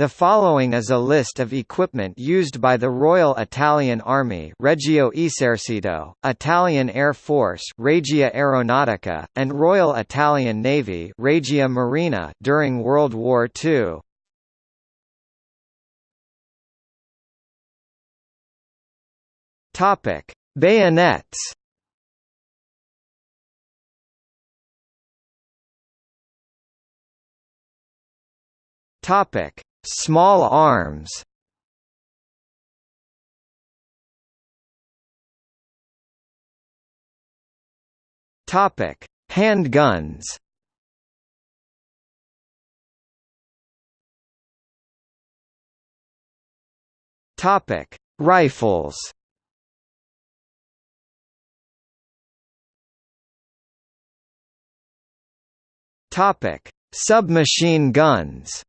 The following is a list of equipment used by the Royal Italian Army Regio Esercito, Italian Air Force Regia Aeronautica, and Royal Italian Navy Regia Marina during World War II. Topic: Bayonets. Topic: Small arms Topic: Handguns. Topic: Rifles. Topic: Submachine guns.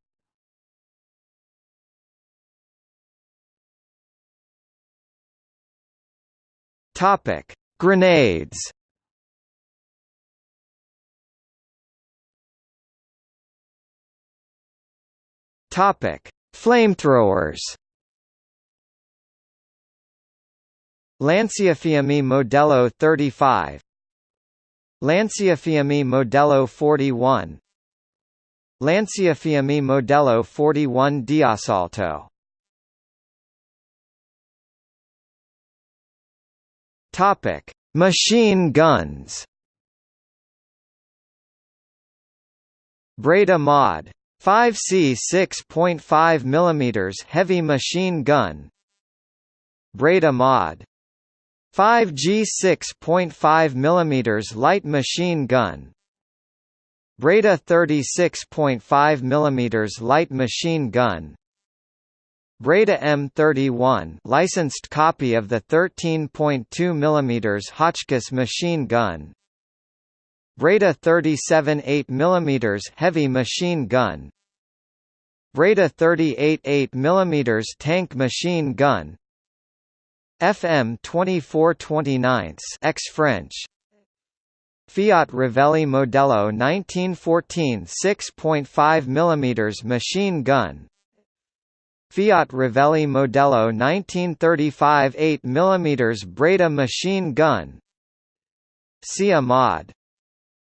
Topic: Grenades. Topic: Flamethrowers. Lanciafiamme Modello 35 Lanciafiamme Modello 41 Lanciafiamme Modello 41 D'Assalto Topic: Machine guns. Breda Mod 5C 6.5 mm heavy machine gun. Breda Mod 5G 6.5 mm light machine gun. Breda 36.5 mm light machine gun. Breda M31 licensed copy of the 13.2 mm Hotchkiss machine gun. Breda 37 8 mm heavy machine gun. Breda 38 8 mm tank machine gun. FM 2429 ex French Fiat Revelli Modello 1914 6.5 mm machine gun Fiat Revelli Modello 1935 8 mm Breda machine gun. Sia Mod.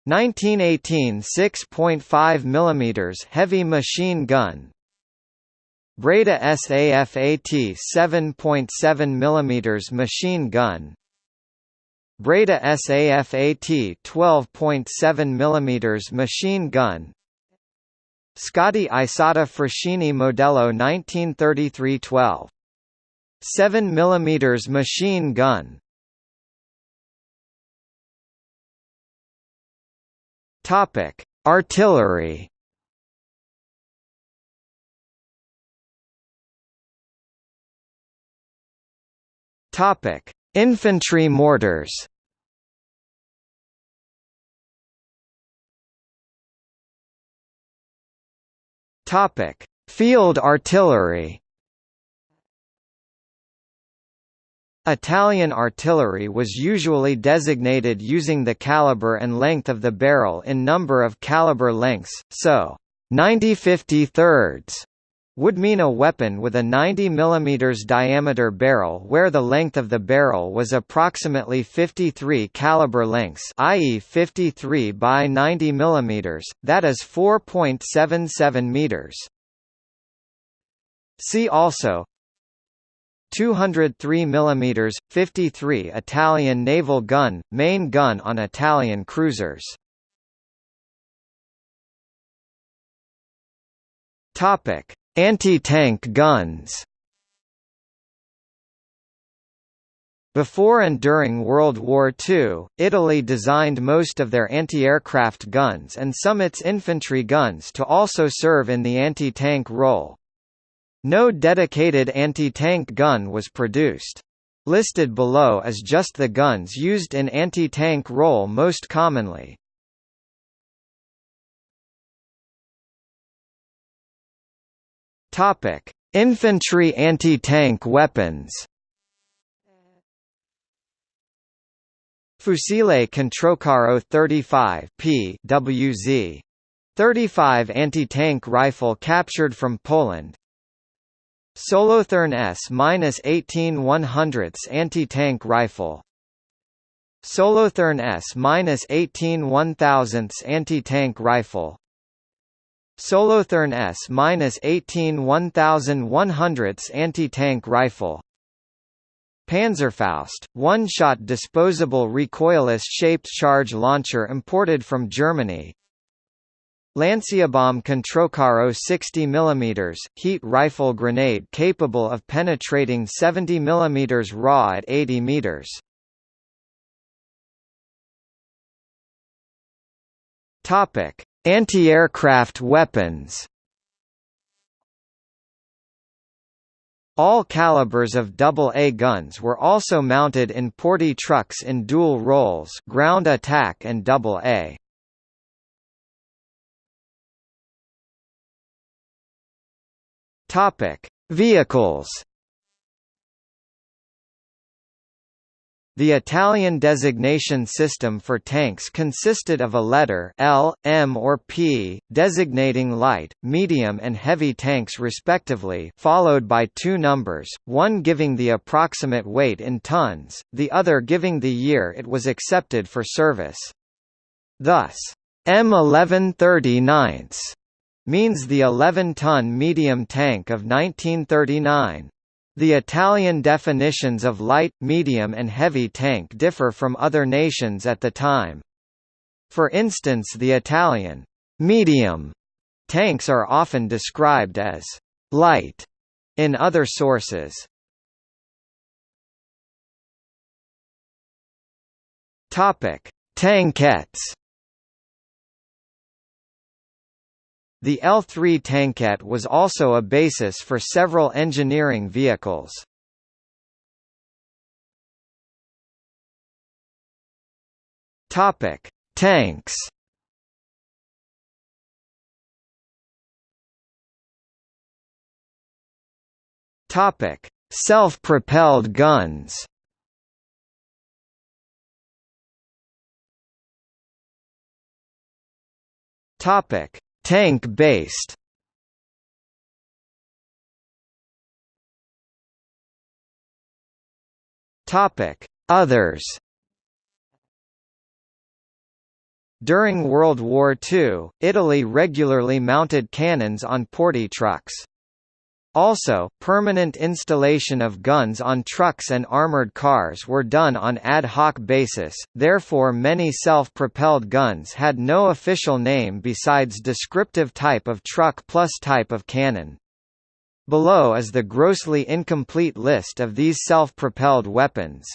1918 6.5 mm heavy machine gun. Breda SAFAT 7.7 mm machine gun. Breda SAFAT 12.7 mm machine gun Scotti Isotta Fraschini Modello 1933-12. 7 mm machine gun Topic: Artillery. Topic: Infantry mortars. Topic: Field artillery. Italian artillery was usually designated using the caliber and length of the barrel in number of caliber lengths, so 90 50 thirds would mean a weapon with a 90 mm diameter barrel where the length of the barrel was approximately 53 caliber lengths i.e. 53 by 90 mm, that is 4.77 meters. See also 203 mm, 53 Italian naval gun, main gun on Italian cruisers. Topic Anti-tank guns Before and during World War II, Italy designed most of their anti-aircraft guns and some its infantry guns to also serve in the anti-tank role. No dedicated anti-tank gun was produced. Listed below is just the guns used in anti-tank role most commonly. Topic: Infantry anti-tank weapons. Fucile Controcaro 35 P WZ 35 anti-tank rifle captured from Poland. Solothurn S-18 100 anti-tank rifle. Solothurn S-18 1000 anti-tank rifle Solothurn S-18 1100 anti-tank rifle. Panzerfaust, one-shot disposable recoilless-shaped charge launcher imported from Germany. Lanciabomb Controcaro 60 mm, heat rifle grenade capable of penetrating 70 mm raw at 80 meters. Topic: Anti-aircraft weapons. All calibers of AA guns were also mounted in portee trucks in dual roles, ground attack and AA. Vehicles. The Italian designation system for tanks consisted of a letter L, M or P, designating light, medium and heavy tanks respectively followed by two numbers, one giving the approximate weight in tons, the other giving the year it was accepted for service. Thus, M1139 means the 11-ton medium tank of 1939. The Italian definitions of light, medium and heavy tank differ from other nations at the time. For instance the Italian medium tanks are often described as light in other sources. Tankettes The L-3 tankette was also a basis for several engineering vehicles. Topic: Tanks. Topic: Self-propelled guns. Topic: Tank-based Others. During World War II, Italy regularly mounted cannons on portee trucks. Also, permanent installation of guns on trucks and armored cars were done on ad hoc basis, therefore many self-propelled guns had no official name besides descriptive type of truck plus type of cannon. Below is the grossly incomplete list of these self-propelled weapons.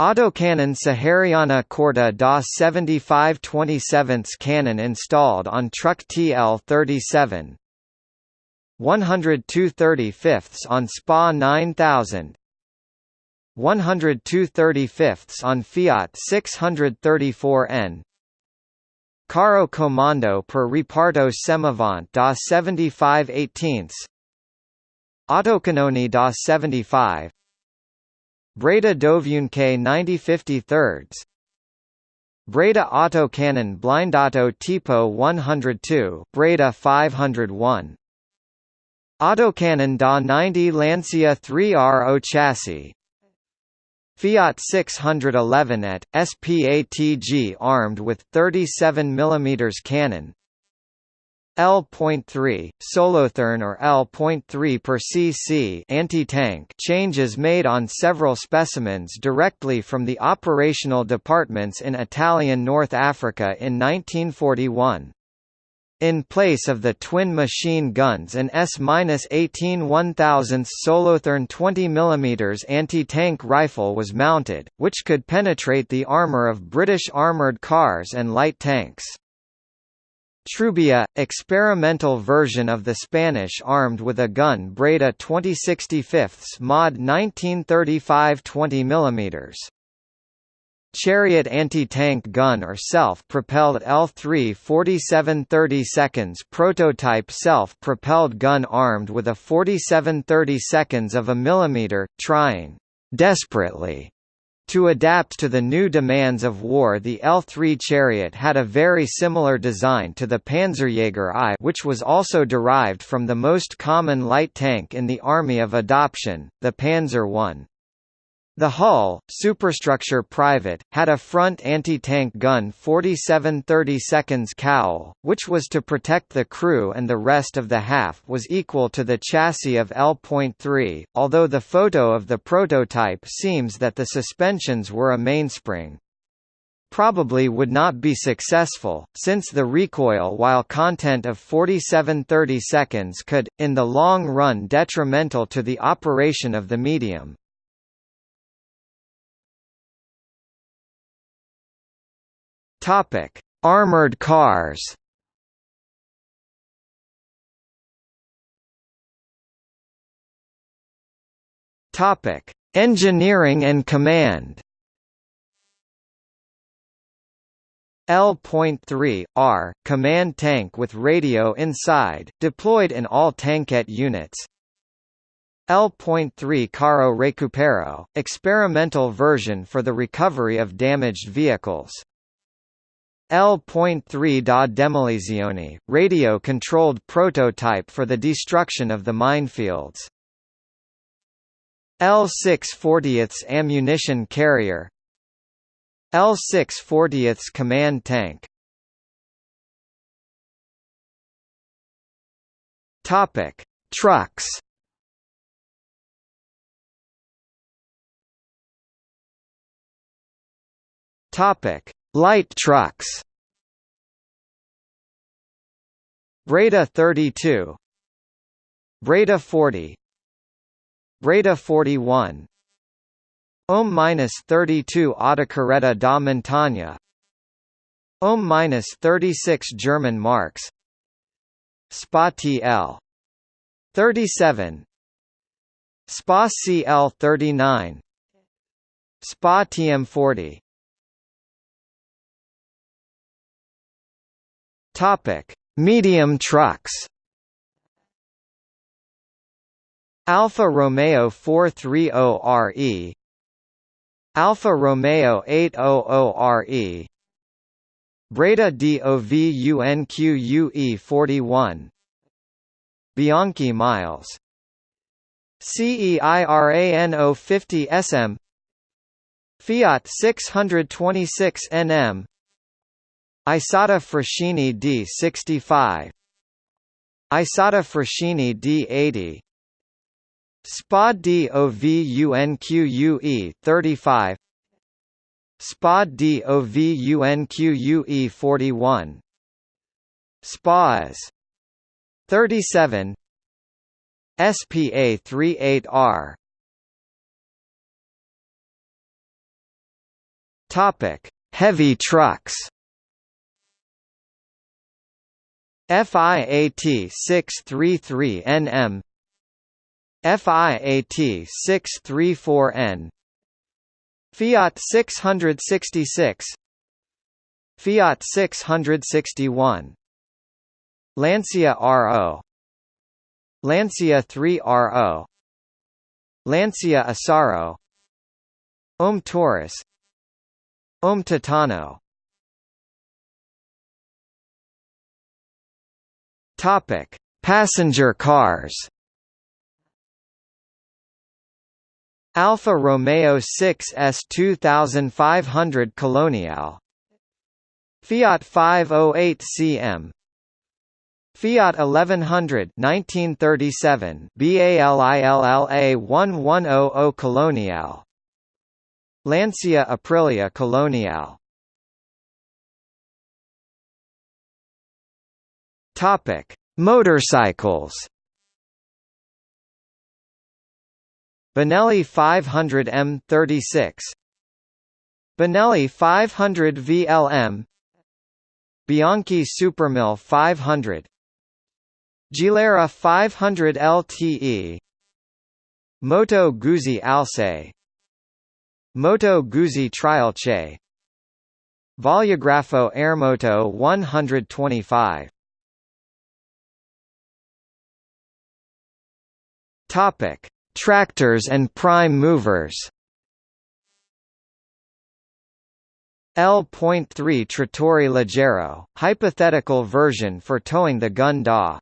Autocannon Sahariana Corta da 75 27 cannon installed on truck TL-37, 102 35 on SPA 9000 102 35 on Fiat 634N Carro Comando per Reparto Semovente da 75 18 Autocannoni da 75 Breda Dovunque 90 53 Breda Autocannon Blindato Tipo 102 Breda 501 Autocannon da 90 Lancia 3RO chassis Fiat 611 at, SPATG armed with 37 mm cannon L.3, Solothurn or L.3 per cc anti-tank changes made on several specimens directly from the operational departments in Italian North Africa in 1941. In place of the twin machine guns an S-18 1000 Solothurn 20 mm anti-tank rifle was mounted, which could penetrate the armour of British armoured cars and light tanks. Trubia, experimental version of the Spanish armed with a gun Breda 2065 mod 1935 20 mm. Chariot anti-tank gun or self-propelled L3 47 30 seconds prototype self-propelled gun armed with a 47 30 seconds of a millimeter, trying desperately To adapt to the new demands of war the L-3 Chariot had a very similar design to the Panzerjäger I which was also derived from the most common light tank in the Army of Adoption, the Panzer I. The hull, superstructure private, had a front anti-tank gun 47 30 seconds cowl, which was to protect the crew and the rest of the half was equal to the chassis of L.3, although the photo of the prototype seems that the suspensions were a mainspring probably would not be successful, since the recoil while content of 47 30 seconds could, in the long run detrimental to the operation of the medium. Topic: Armored cars. Topic: Engineering and command. L.3 R command tank with radio inside, deployed in all tankette units. L.3 Carro Recupero, experimental version for the recovery of damaged vehicles. L.3 da demolizione, radio-controlled prototype for the destruction of the minefields. L6 40th ammunition carrier L6 40th command tank Topic: Trucks. Topic: Light trucks. Breda 32 Breda 40 Breda 41 OM-32 Autocarretta da Montagna OM-36 German marks. SPA TL 37 SPA CL 39 SPA TM 40 Topic: Medium trucks. Alfa Romeo 430RE Alfa Romeo 800RE Breda DOVUNQUE 41 Bianchi Miles. CEIRANO 50 SM Fiat 626 NM Isotta Fraschini D65 Isotta Fraschini D80 SPA DOVUNQUE 35 SPA DOVUNQUE 41 SPAs 37 SPA 38R Topic: Heavy trucks. FIAT 633 NM FIAT 634N Fiat 666 Fiat 661 Lancia RO Lancia 3 RO Lancia Esaro OM Taurus OM Titano Topic: Passenger cars. Alfa Romeo 6S 2500 Colonial Fiat 508 CM Fiat 1100 1937 BALILLA 1100 Colonial Lancia Aprilia Colonial Topic: Motorcycles. Benelli 500 M36 Benelli 500 VLM Bianchi Supermil 500 Gilera 500 LTE Moto Guzzi Alce Moto Guzzi Trialce Volugrafo Aermoto 125 Topic: Tractors and prime movers. L.3 Trattori Leggero, hypothetical version for towing the gun DA.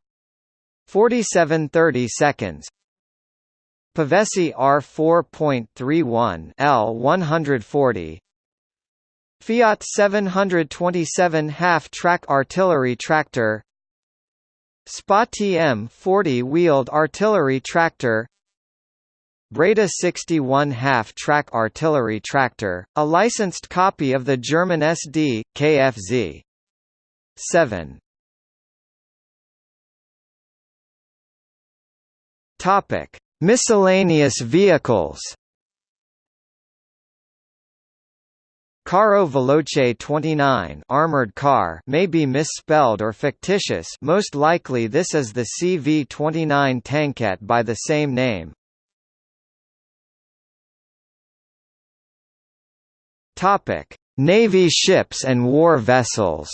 4730 seconds Pavesi R4.31 L140 Fiat 727 half-track artillery tractor SPA TM 40-wheeled artillery tractor Breda 61 half-track artillery tractor, a licensed copy of the German SD, KFZ. 7. Topic: Miscellaneous vehicles. Carro Veloce 29 armored car may be misspelled or fictitious most likely this is the CV-29 tankette by the same name. Navy ships and war vessels.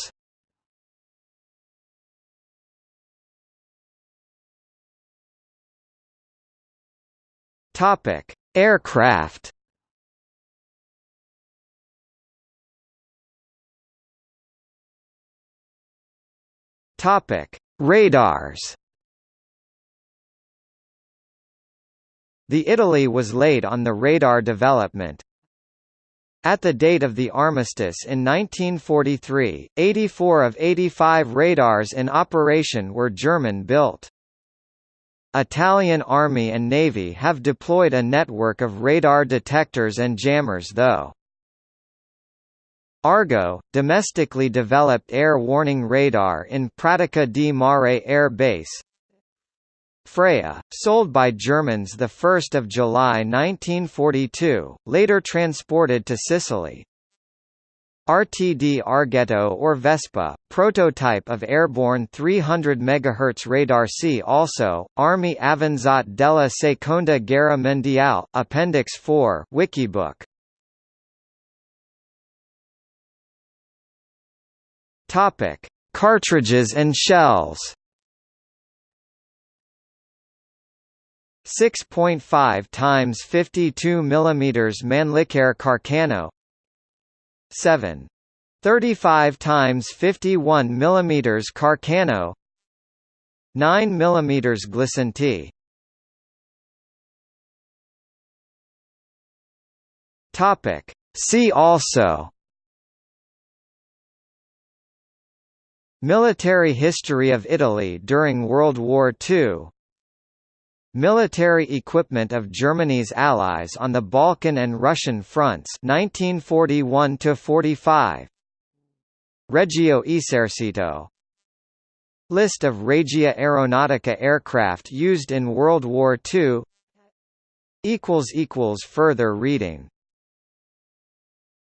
Aircraft. Topic: Radars. The Italy was late on the radar development, at the date of the armistice in 1943, 84 of 85 radars in operation were German-built. Italian Army and Navy have deployed a network of radar detectors and jammers though. Argo, domestically developed air warning radar in Pratica di Mare Air Base, Freya, sold by Germans 1 July 1942, later transported to Sicily. RTD Arghetto or Vespa, prototype of airborne 300 MHz radar See also, Armi Avanzate della Seconda Guerra Mondiale, Appendix 4 Wikibook. Cartridges and shells. 6.5 times 52 mm Mannlicher Carcano. 7. 35 times 51 mm Carcano. 9 mm Glisenti Topic. See also Military history of Italy during World War II Military equipment of Germany's allies on the Balkan and Russian fronts 1941 45 Regio Esercito. List of Regia Aeronautica aircraft used in World War II Further reading